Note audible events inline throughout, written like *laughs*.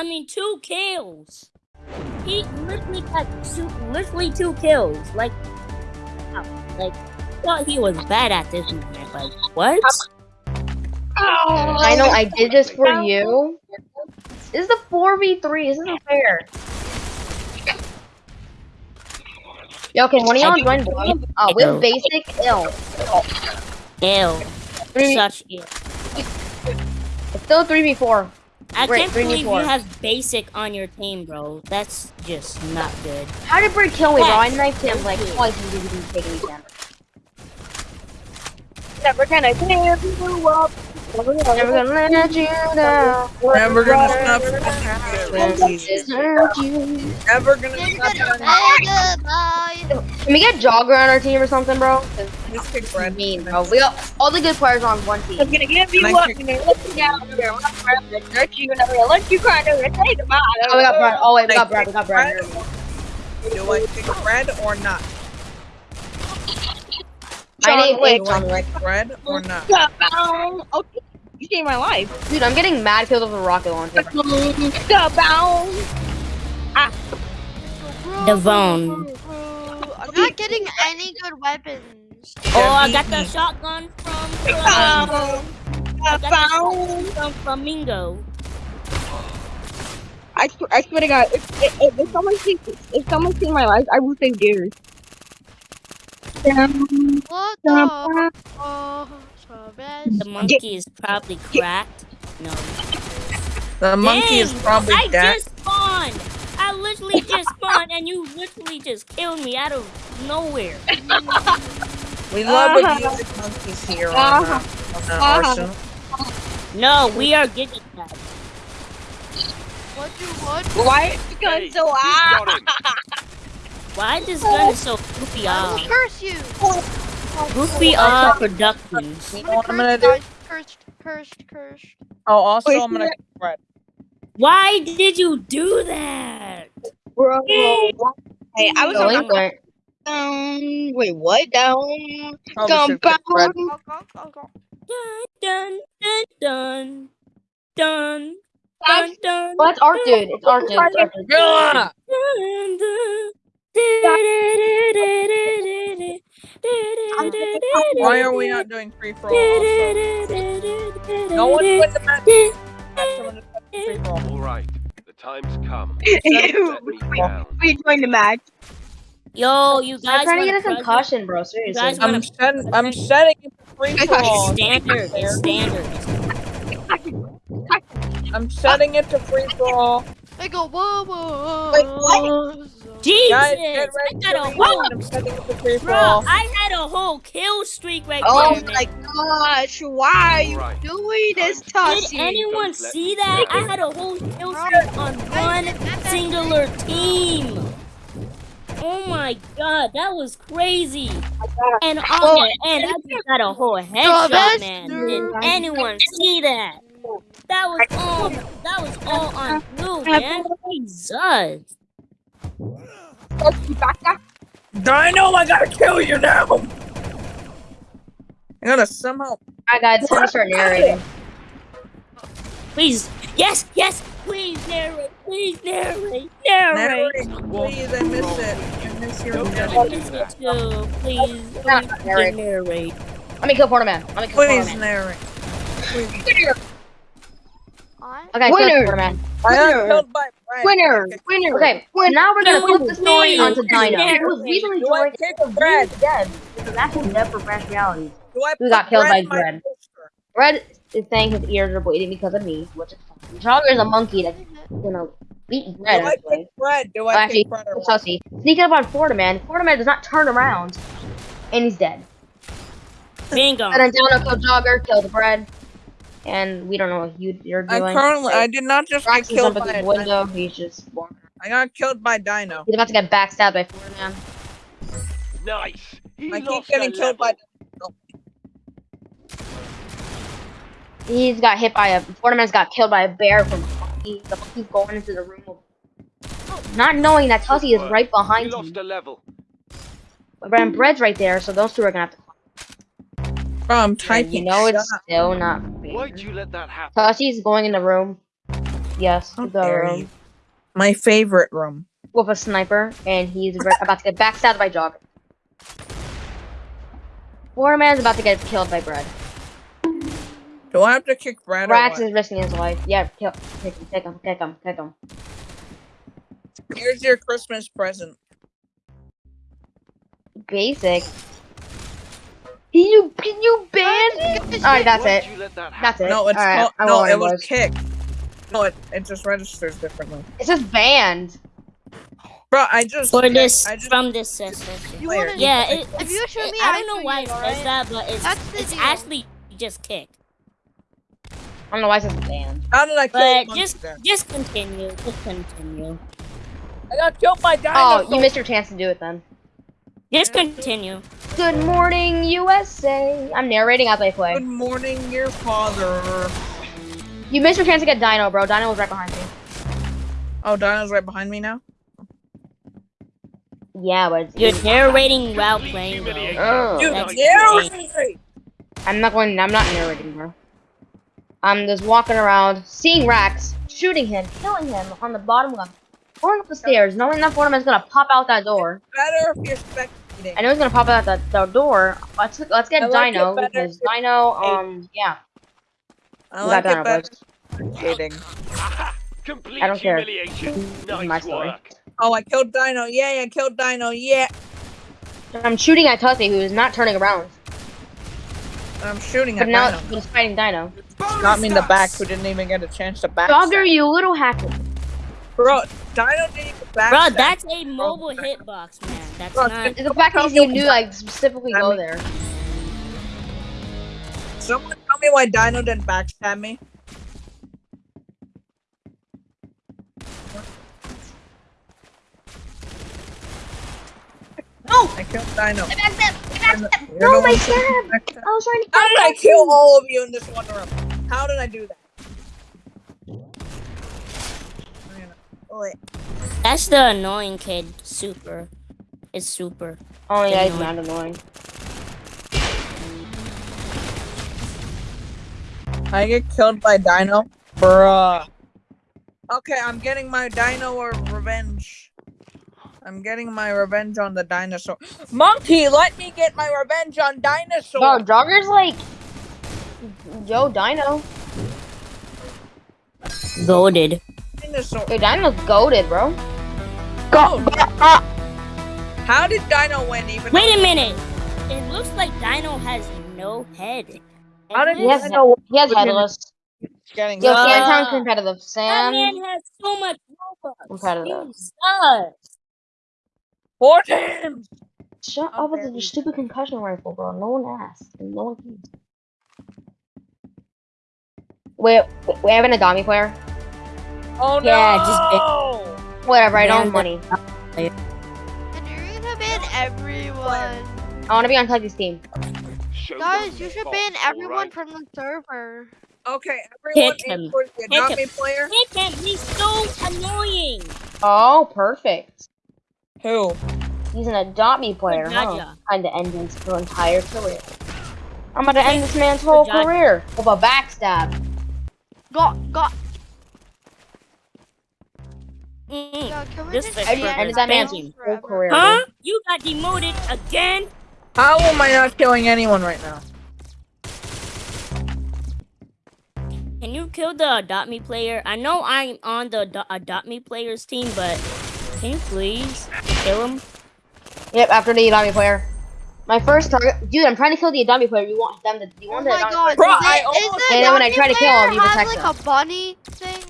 I mean, two kills. He literally got two, literally two kills. Like, like, thought he was bad at this man. Like, what? I know I did this for you. This is a 4v3. This isn't fair. Yo, can one of y'all join boy? Oh, Ew. with basic ill. Ew. Three, Such ew. it's still 3v4. I Wait, can't believe you have basic on your team, bro. That's just not good. How did Brick kill me, bro? I Yes. knifed him like twice and he didn't even take any damage. Never gonna give you up. Never Never gonna let you down. Never gonna stop. Never gonna stop. gonna say goodbye. Can we get Jogger on our team or something, bro? 'Cause Let's kick It's Brad. mean, bro. We got all the good players on one team. I'm gonna give you Can I up kick- and then let you down. I'm gonna let you never gonna let you cry. Never gonna say goodbye. Oh, we got Brad. Oh wait, we got Brad. We got Brad. Do I kick Brad or not? My name John Wick. is Do I John Wick. kick Brad or oh, not? Kaboom. Okay, you saved my life. Dude, I'm getting mad killed with a rocket launcher. Kaboom. Devon. Ah. I'm not getting any good weapons. Oh, I got the shotgun from Flamingo. I got the from Flamingo. I, sw- I swear to God, if, if, if someone sees if someone sees my life, I will save theirs. Um, What the? Oh. The monkey is probably cracked. No. The monkey is Dang, probably I dead. just spawned. I literally just spawned, and you literally just killed me out of nowhere. *laughs* We love Uh-huh. abusing monkeys here on, uh, on the Uh-huh. arsenal. No, we are getting that. What you what? why is the gun so loud? *laughs* Why is this gun is so goofy? I Ah, will curse you. goofy ah productions. You I'm know what I'm gonna gonna curse do? you guys. Cursed, cursed, cursed. Oh, also Wait, I'm gonna kick Brad. Why did you do that? Bro, hey, I was Going on for it. Down. Wait, what? Down. Oh, Probably should. Compound. Dun dun dun dun dun dun dun. Oh, that's Art Dude. It's Art Dude. It's Art Dude. Yeah! dun, dun. Why are we not doing free for all? Also? No one win the match. Someone just win free for all. All right, the time's come. Ew, Let me we joined the match. Yo, you guys. I'm trying to get a wanna concussion, bro. Seriously. guys I'm setting. I'm setting it to free for all. Standard, it's standard. I'm setting it to free for all. They go whoa whoa. Wait, what? Jesus, Guys, get I got a whole. I'm setting it to free bro, all. I had a whole kill streak right there. Oh there. my man. gosh, why are you All right. doing this, Did anyone see that? I had a whole kill streak on one singular team. Oh my god, that was crazy. And on the end, I just got a whole headshot, man. dude. Did anyone see that? That was all. That was all on blue, man. Jesus. Tussie, back up. Dino, I gotta kill you now. I gotta somehow. Alright, guys, it's time to start narrating. Please, yes, yes. Please narrate. Please narrate. Narrate. Narrate, please. I miss it. I miss your Don't get I narration. miss it too. Please, please narrate. narrate. Let me kill Porterman. Let me kill Please Porterman. narrate. I Okay, Winner. kill Porterman. I got Winner. killed by Brad. Winner, Okay. winner. Okay, now we're gonna flip the story onto Dino. please. He was recently Do I joined. kick Brad? He's dead. He's actually dead for Branch Realities. Do I We put got killed by in my Brad. poster? Red is saying his ears are bleeding because of me, which is fine. Jogger is a monkey that's gonna beat Do Red. I Actually. kick Brad? Do Oh, I actually, kick Brad or it's Sneaking up on Fortiman. Fortiman does not turn around, and he's dead. Bingo. And then Dino killed Jogger, killed Bread, and we don't know what you, you're I currently, I did not just get killed up by at a the window. He's just walking. I got killed by Dino. He's about to get backstabbed by Fortiman. Nice. He I keep getting a killed by. level. He's got hit by a. Fortiman's got killed by a bear from monkey. The monkey's going into the room. Not knowing that Tussie is right He behind lost him. a level. But Bread's right there, so those two are gonna have to. Bro, I'm And typing. you know Shut it's up. still not. Why'd you let that happen? Tussie's going in the room. Yes, How the room you. My favorite room. with a sniper, and he's about to get backstabbed by Jogger. Waterman's about to get killed by Bread. Do I have to kick Brad or Rax what? is risking his life. Yeah, kill, kick him, kick him, kick him, kick him. Here's your Christmas present. Basic. Can you can you ban? Alright, that's it. you that That's it. No, it's Alright, called, no, it was was. kick. No, it, it just registers differently. It's just banned. Bro, I just For this, I just from this session. You player. wanna- Yeah, it, If you show me, I I don't know why you, it says alright? that, but it's That's the it's deal. actually just kicked. I don't know why it's just banned. How did I kill But just then? just continue, just continue, I got killed by Dino! Oh, you missed your chance to do it then. just continue. Good morning, USA. I'm narrating as I play. Good morning, your father. You missed your chance to get Dino, bro. Dino was right behind me. Oh, Dino's right behind me now. Yeah, but it's You're narrating while playing. Though. Oh. Dude, that's yeah. I'm not going. I'm not narrating, bro. I'm just walking around, seeing Rax, shooting him, killing him on the bottom left, going up the stairs, knowing that Fortman's gonna pop out that door. Better if you're spectating. I know he's gonna pop out that, that door. Let's let's get I like Dino because Dino. Um, yeah, I like got it Dino, better boys. spectating. *laughs* Complete I don't care. humiliation. my story. work. Oh, I killed Dino. Yeah, I killed Dino. Yeah. I'm shooting at Tussy, who is not turning around, I'm shooting but at now Dino. he's fighting Dino. Not me in the back, who didn't even get a chance to back. Dogger, you little hacker. Bro, Dino didn't even back. Bro, that's a mobile hitbox, man. That's Bro, not. The fact that you knew like specifically go there. Someone tell me why Dino didn't backstab me. No! I killed Dino. I backstabbed! I You're oh the- you're No, my one stab! I was trying to How did I kill all of you in this one room? How did I do that? Wait. That's the annoying kid. Super. It's super. Oh yeah, he's Annoying. not annoying. I get killed by Dino? Bruh. Okay, I'm getting my Dino revenge. I'm getting my revenge on the dinosaur. Monkey, let me get my revenge on dinosaur. Bro, Jogger's like, yo, Dino. Goaded. dinosaur. Yo, Dino's goaded, bro. Go. How did Dino win even? Wait a minute. It looks like Dino has no head. How did He has, Dino he has headless. getting Yo, Uh, Sam competitive. That Sam man has so much Robux. Competitive. He sucks. four times? Shut How up with dare the you. stupid concussion rifle, bro. No one asked. and No one cares. Wait, we have an Adopt Me player? Oh no! Yeah, just Whatever, I don't have money. And you're gonna ban everyone. I want to be on Tuggy's team. Show Guys, you should ban everyone alright? from the server. Okay, everyone Pick him. in for the Pick Adopt him. Player. He can He's so annoying. Oh, perfect. Who? He's an Adopt Me player, huh? Jaja. Time to end his entire career. I'm gonna end this man's whole career with a backstab. Got, got. Mm-hmm. Yo, This just is I just ended that man's whole career. Huh? dude. You got demoted again? How am I not killing anyone right now? Can you kill the Adopt Me player? I know I'm on the Ado- Adopt Me players team, but can you please kill him? Yep, after the Adopt Me player. My first target, dude. I'm trying to kill the Adopt Me player. You want them to? You Oh want the my Adopt Me god, player? Bro, is I it- almost- is And then when I try to kill him, player you have, protect like a bunny thing?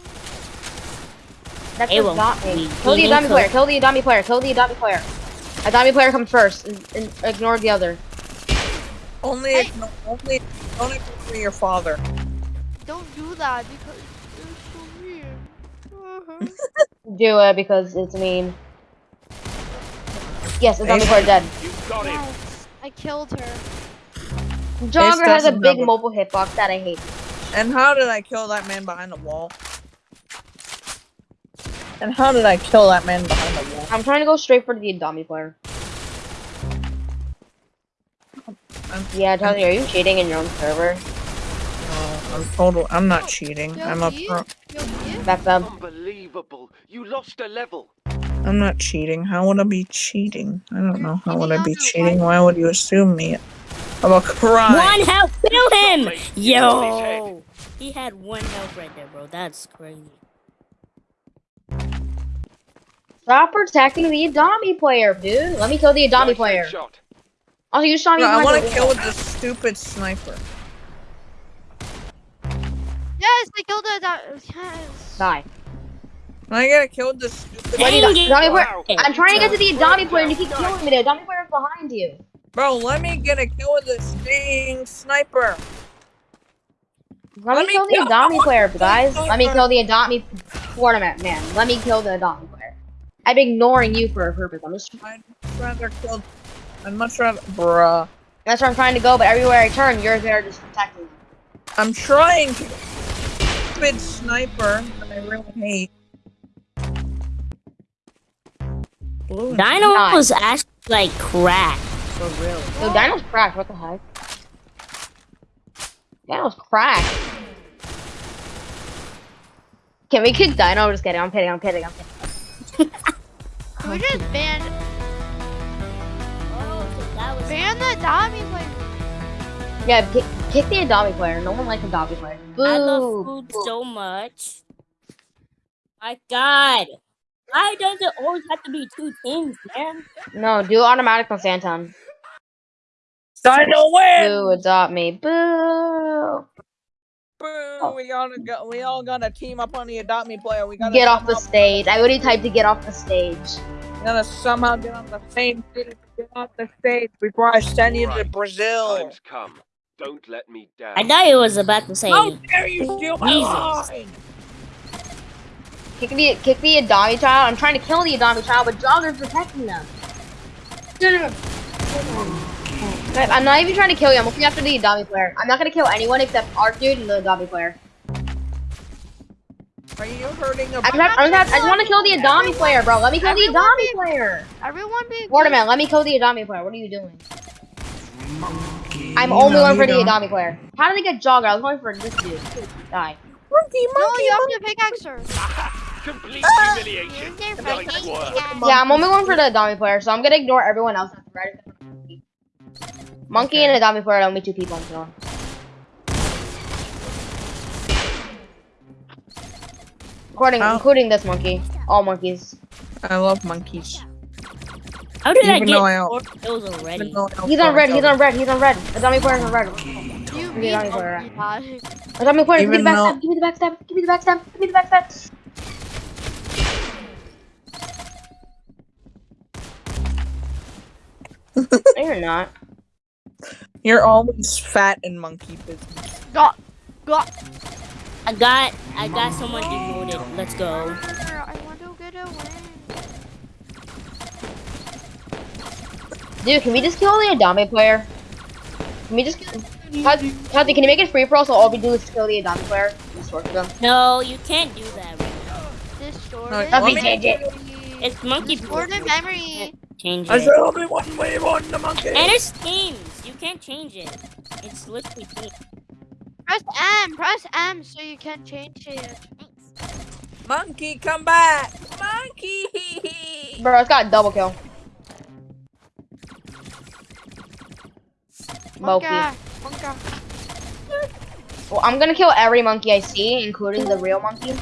That's It will Adopt Me. Kill the Adopt Me meaningful. player. Kill the Adopt Me player. Kill the Adopt Me player. Adopt Me player comes first, and, and ignore the other. Only Hey. if no, only don't ignore your father. Don't do that because it's so weird. Uh-huh. *laughs* Do it because it's mean. Yes, Adopt Me Ace. player dead. You got him. yes, I killed her. Jogger has a big have a- mobile hitbox that I hate. And how did I kill that man behind the wall? And how did I kill that man behind the wall? I'm trying to go straight for the Adopt player. I'm- Yeah, Tony, are you cheating in your own server? Oh, I'm total. I'm not cheating. Yo, I'm a you- pro. Yo, you? That's. Unbelievable. You lost a level. I'm not cheating. How would I be cheating? I don't know. How would I be cheating? Why would you assume me of a crime? One health, kill him! Place on his Yo! He had one health right there, bro. That's crazy. Stop protecting the Adopt Me player, dude. Let me kill the Adopt Me player. headshot. Also, you saw me. Bro, I want to kill wall. with the stupid sniper. Yes, I killed it. That, yes. Die. I gotta kill this stupid. Wait, Dang the it. Player. Wow. I'm trying to get to the Adopt Me player and you keep killing me. The Adopt Me player is behind you. Bro, let me get a kill with this sting sniper. Let, Let me me kill the kill- Adopt Me player, guys. Let me kill the Adopt Me tournament, man. Let me kill the Adopt Me player. I'm ignoring you for a purpose. I'm just I'd rather kill. I'd much rather, bruh. that's where I'm trying to go, but everywhere I turn, you're there just protecting me. I'm trying to. Stupid sniper that I really hate. Blue Dino Nice. was actually like cracked. For real. Yo, Dino's cracked. What the heck? Dino's cracked. Can we kick Dino? I'm Just kidding. I'm kidding. I'm kidding. I'm kidding. We just ban Oh, so that was ban the Dami player? Yeah, kick, kick the Adopt Me player. No one likes Adopt Me player. Boo. I love food so much. My God. Why does it always have to be two teams, man? No, do automatic on Santon. Dino win! Boo, adopt me. Boo. Boo! We gotta go. We all gotta team up on the adopt me player. We gotta Get off the somehow- stage. I already typed to get off the stage. We gotta somehow get on the same city. Get off the stage before I send you to Brazil. Time's come. Don't let me down. I thought it was about to say. How dare you steal my Jesus. line? Kick the kick the Adopt Me child. I'm trying to kill the Adopt Me child, but Jogger's protecting them. No, no, no. I'm not even trying to kill you. I'm looking after the Adopt Me player. I'm not gonna kill anyone except our dude and the Adopt Me player. Are you hurting a I'm not, I'm not, I just want to kill the Adopt Me player, bro. Let me kill the Everyone Adopt Me be- player. Everyone be Waterman, let me kill the Adopt Me player. What are you doing? I'm only No, going for the don't. Adopt Me player. How did they get Jogger? I was going for this dude. Die. monkey, monkey, No, monkey, you monkey. have to pickaxe her. Complete Ah! humiliation. Nice work. Yeah, I'm only going for the Adopt Me player, so I'm gonna ignore everyone else. That's right. Monkey Okay. and Adopt Me player are only two people I'm killing. Including, How- including this monkey. All monkeys. I love monkeys. How did I Even get though I- four kills already? Even though He's on red, he's on red, he's on red. Adopt Me player's on red. You Yeah, beat I'm sorry. Monkey player, give me the backstab, give me the backstab, give me the backstab, give me the backstab. No, you're not. You're always fat and monkey business. Got, got. I got, I got someone demoted. Let's go. I want to get a win. Dude, can we just kill the Adopt Me player? Can we just kill... Tati, Tati, can you make it free for us so all we do is kill the Adopt Me player? Just torture them. No, you can't do that right now. Distorted. No, let me change it. It's monkey Distorted memory. Change I it. said only one way on the monkey. And it's teams. You can't change it. It's literally teams. Press M. Press M so you can change it. Monkey, come back! Monkey! *laughs* Bro, it's got a double kill. Monkey. Monka. Monka. Well, I'm gonna kill every monkey I see, including the real monkey,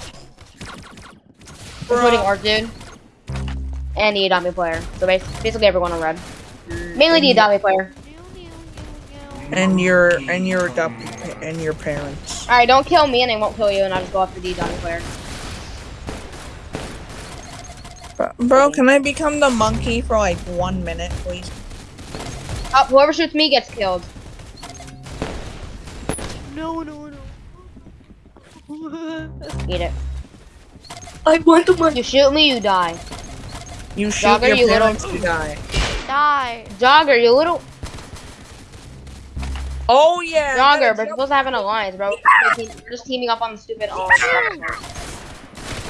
including our dude, and the Adopt Me player. So bas- basically everyone on red. Mm, Mainly the Adopt Me player. And your and your adopt and your parents. Alright, don't kill me and I won't kill you, and I'll just go after the Adopt Me player. Bro, bro, can I become the monkey for like one minute, please? Oh, whoever shoots me gets killed. No, no, no. Eat it. *laughs* I want the monkey. You shoot me, you die. You shoot Jogger, your you little- parents to die. Die. Jogger, you little Oh yeah. Jogger, gotta we're supposed to have an alliance, bro. We're, just teaming up on the stupid. Oh,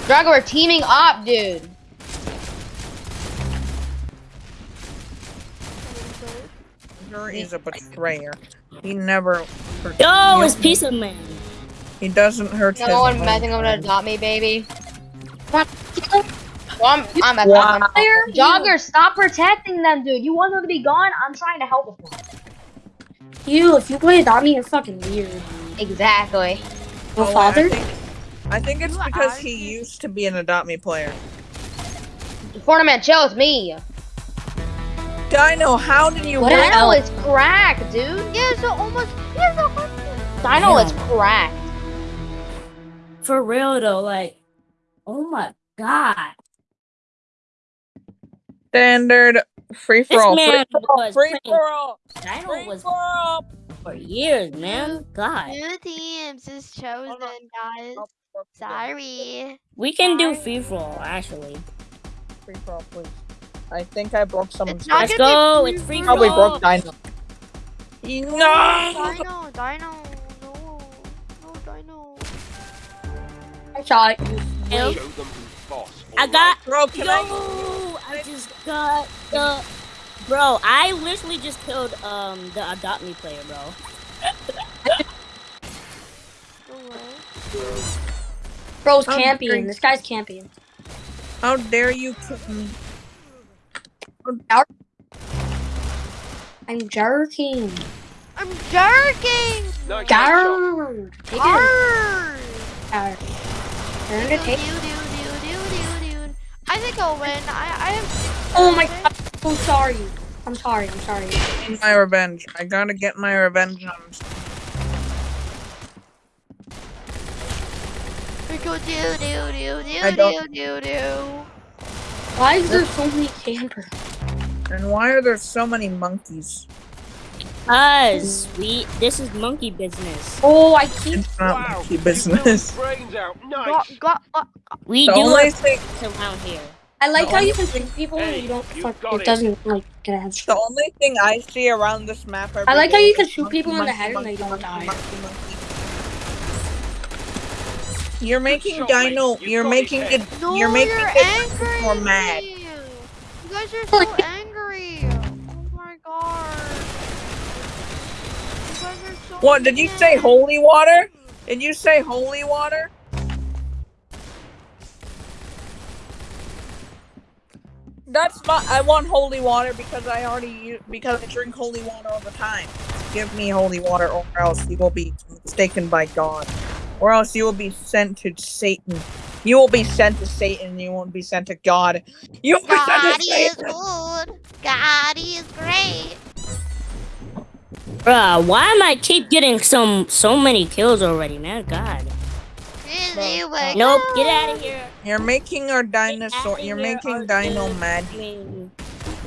Jogger, we're teaming up, dude. Jogger is a betrayer. He never. Yo, you- it's Pizza Man. He doesn't hurt No his one own messing over to friend. adopt me, baby. Well, I'm, I'm messing Wow. with them. Jogger, stop protecting them, dude. You want them to be gone? I'm trying to help them. You, if you play Adopt Me, you're fucking weird. Exactly. No Oh, I father? think, I think it's because he used to be an Adopt Me player. Tournament, chill, it's me. Dino, how did you What break- an Dino L. is cracked, dude. He has a almost. He has a hundred. Dino is cracked. For real though, like, oh my god. Standard free for all. man Free for all, was free for all. Dino free was for all. for years, man. God. Two teams is chosen, guys. Sorry. We can do free for all, actually. Free for all, please. I think I broke someone's. It's Let's go. be It's free for Probably broke Dino. No. Dino, Dino, no, no, Dino. I shot you. I got. Bro, can Yo, I? I just got the. Bro, I literally just killed um the adopt me player, bro. Bro's I'm camping. drink- This guy's camping. How dare you kill me? I'm jerking. I'm jerking. Nice shot. Garrrr. Take it. Arr. Garrrr. Turn Dude, to I think I'll win. I, I have. six Oh my kills, god. I'm sorry. I'm sorry. I'm sorry. Get my revenge. I gotta get my revenge on. We go do do do do don't- do do do. Why is there so many campers? And why are there so many monkeys? Cause we this is monkey business. Oh, I keep. It's not Wow. monkey business. his brains out. Nice. Got, got, We The do only it thing, around here. I like The how you can shoot people and you don't fuck. It it. doesn't like get a the only thing I see around this map. every I like how you can shoot monkey, people in the monkey, head and they don't monkey, die. monkey, monkey. You're making shot, mate. Dino. You You're making his it. No, You're making you're it angry. more mad. You guys are so *laughs* angry. Oh my god. You guys are so What did you say? Holy water? Did you say holy water? That's not. I want holy water because I already because I drink holy water all the time. Give me holy water, or else you will be mistaken by God, or else you will be sent to Satan. You will be sent to Satan. You won't be sent to God. You will be sent God to is Satan. good. God is great. Bruh, why am I keep getting some so many kills already, man? God. Really, oh my Nope, get out of here. You're making our dinosaur. outta You're making or Dino dude. mad. I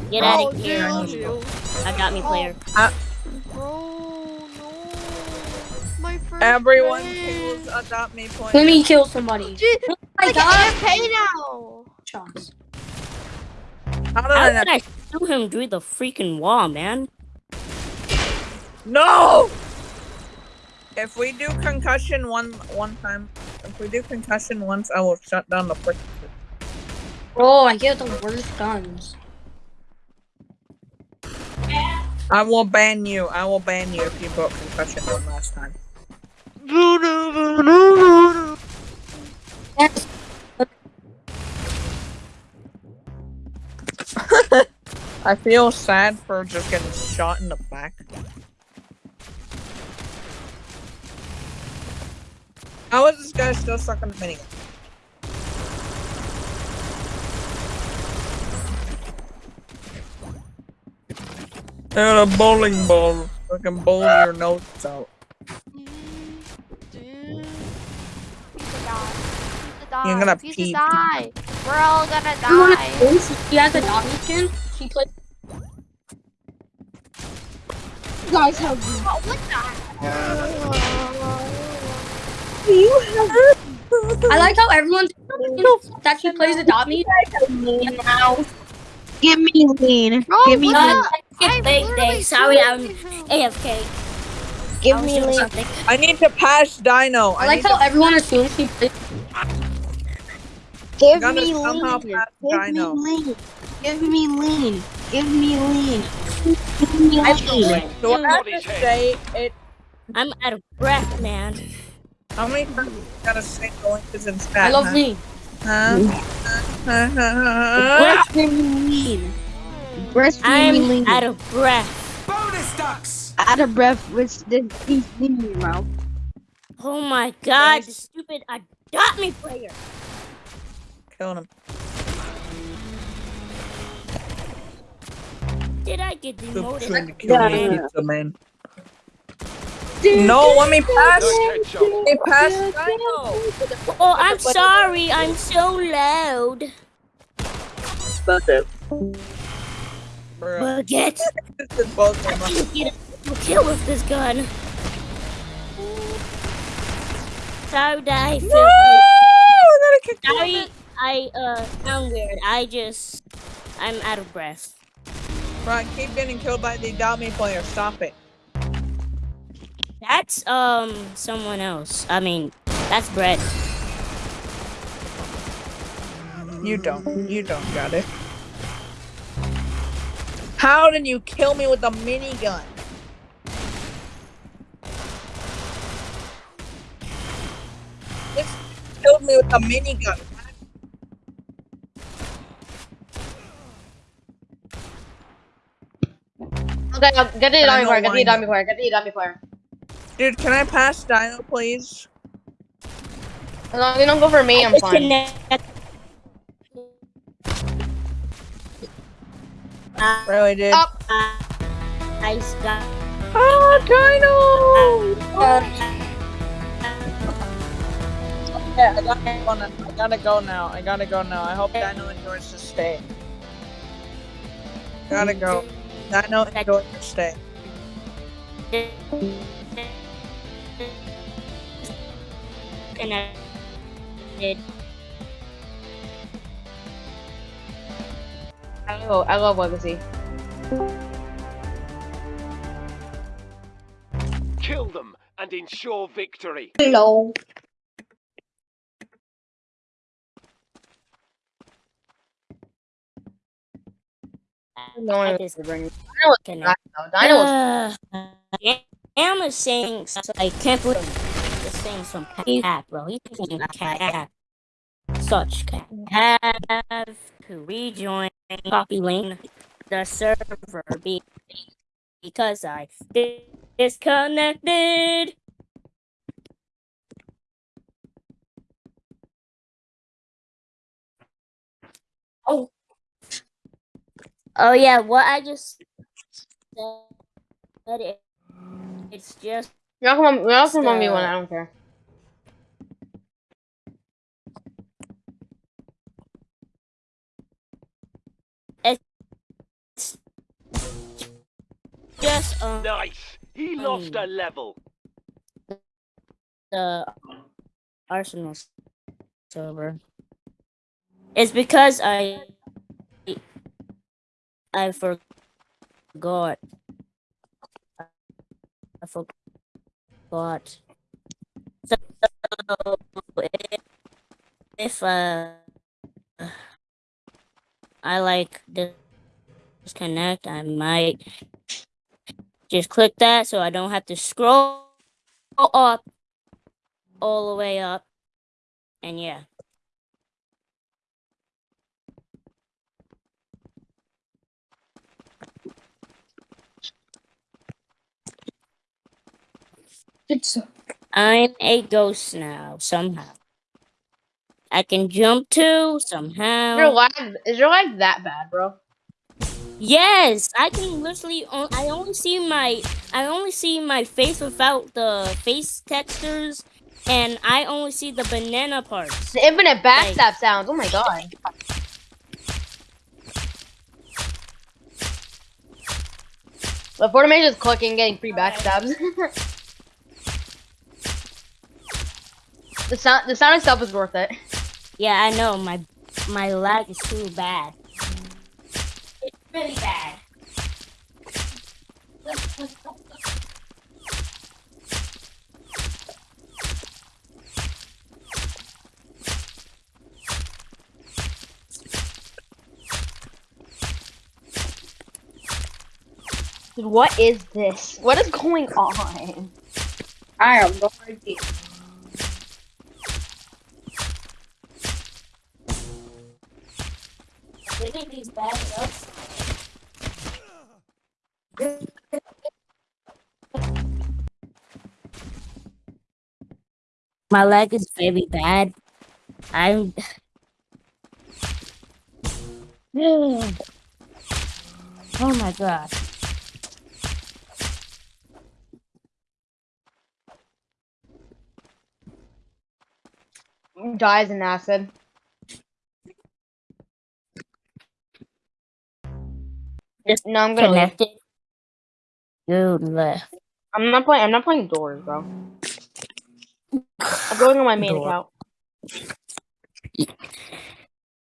get oh, out of here. Oh, dude. dude. I got me player. Bro, no. My first Everyone kills uh, adopt me player. Let me kill somebody. Gee, Oh my like god. AFK now. Shots. How did I did not? I shoot him through the freaking wall, man? No! If we do concussion one one time, if we do concussion once, I will shut down the frick. Bro, oh, I get the worst guns. I will ban you. I will ban you if you broke concussion one last time. Yes. *laughs* I feel sad for just getting shot in the back. How is this guy still stuck on the minigun? And a bowling ball. I can bowl your notes out. Dude. Pizza die. Pizza die. You're gonna Pizza pee. die. We're all gonna You wanna die. play? She has a doggy skin. She plays. You guys have What, what the? I like how everyone's that she plays Adopt Me. Give me lean. Bro, Give me what lean. the? It's I'm big day. Sorry, I'm shooting. AFK. Give me doing lean. I need to pass Dino. I I, like how everyone assumes she plays. Give me lean. pass Give me lean. Give me lean. Give me lean. Give me I lean. I have to say it. I'm out of breath, man. How many times gotta say the link is in chat? I love huh? Lee. Huh? Huh? Huh? Huh? What do you mean? Breastfeeding I'm lean. out of breath. Bonus ducks. Out of breath with the these in your mouth. Oh my god, the stupid adopt me player. Killed him. Did I get Stop demoted? trying to kill me, Yeah. pizza man. No, let me pass. Nice headshot. Let me pass Oh, I'm sorry. I'm so loud. Bruh. Forget. *laughs* This is both of I them. can get a kill with this gun. Sorry that I feel No! I gotta sorry I uh sound weird. I just I'm out of breath. Right, keep getting killed by the dummy player. Stop it. That's um someone else. I mean, that's Brett. You don't. You don't got it. How did you kill me with a minigun? This killed me with a minigun. Okay, I'll get the I dummy know player. Get why the not. dummy player. Get the dummy player. Dude, can I pass Dino, please? As long as you don't go for me, I'm fine. Disconnect. Uh, Really, dude. Up. I got. Oh, Dino! Yeah, I gotta go now. I gotta go now. I gotta go now. I hope Dino enjoys to stay. Gotta go. Dino enjoys to stay. Connected. I love, I love Legacy. Kill them and ensure victory. Hello. No I one just Dino was connect. Dino was Uh, Am is saying so I can't believe he's saying some cat, bro. He's saying cat. Such cat. Have to rejoin copy link the server be- because I di- disconnected. Oh. Oh yeah, what I just said it. It's just Y'all come on, y'all come on me one, I don't care. It's just um Nice. He lost a level. the Arsenal server. It's because I I forgot. I forgot. So if, if uh I like disconnect, I might just click that so I don't have to scroll up all the way up. And yeah. It's I'm a ghost now, somehow. I can jump too, Is your somehow. lag, is your lag that bad, bro? Yes, I can literally. On- I only see my. I only see my face without the face textures, and I only see the banana parts. The infinite backstab sounds. Oh my god. The Fortnite is clicking, getting free backstabs. *laughs* the sound, the sound itself is worth it. Yeah, I know my my lag is too bad. It's really bad. What is this? What is going on? I have no idea. My leg is very bad. I'm. *sighs* oh my god. Dies in acid. Just No, I'm gonna leave. Connected. You left. I'm not playing. I'm not playing doors, bro. I'm going on my main Door. account.